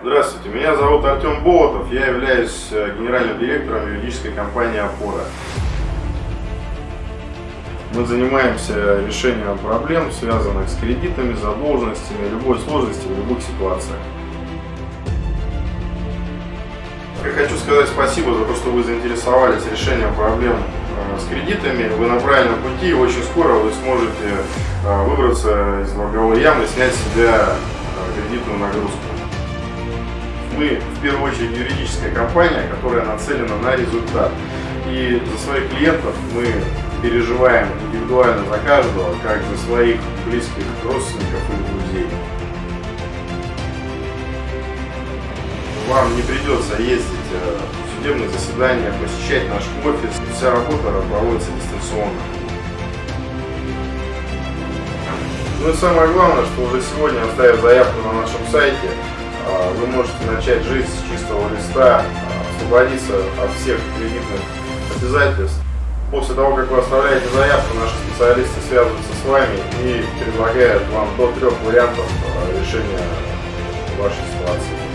Здравствуйте, меня зовут Артем Болотов, я являюсь э, генеральным директором юридической компании «Опора». Мы занимаемся решением проблем, связанных с кредитами, задолженностями, любой сложности в любых ситуациях. Я хочу сказать спасибо за то, что вы заинтересовались решением проблем э, с кредитами. Вы на правильном пути и очень скоро вы сможете э, выбраться из долговой ямы, снять с себя кредитную нагрузку. Мы в первую очередь юридическая компания, которая нацелена на результат. И за своих клиентов мы переживаем индивидуально за каждого, как за своих близких родственников и друзей. Вам не придется ездить э, в судебные заседания, посещать наш офис. Вся работа проводится дистанционно. Ну и самое главное, что уже сегодня, оставив заявку на нашем сайте, вы можете начать жизнь с чистого листа, а, освободиться от всех кредитных обязательств. После того, как вы оставляете заявку, наши специалисты связываются с вами и предлагают вам до трех вариантов а, решения вашей ситуации.